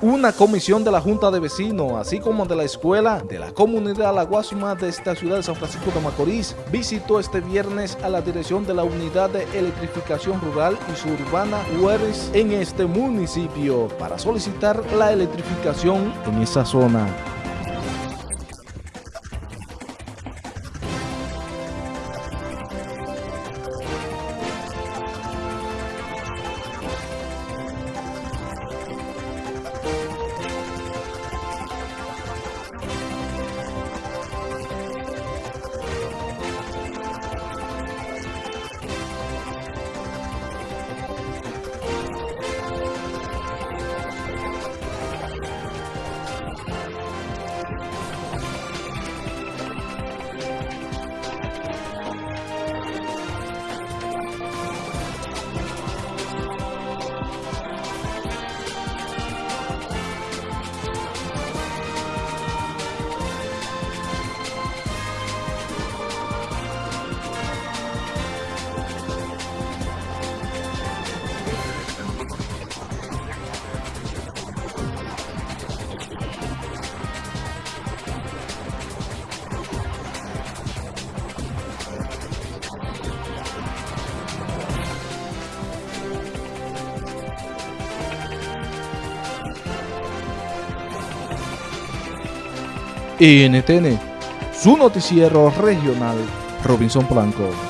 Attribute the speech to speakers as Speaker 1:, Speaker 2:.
Speaker 1: Una comisión de la Junta de Vecinos, así como de la escuela de la comunidad La de esta ciudad de San Francisco de Macorís, visitó este viernes a la dirección de la Unidad de Electrificación Rural y Suburbana Juárez en este municipio para solicitar la electrificación en esa zona. NTN, su noticiero regional, Robinson Blanco.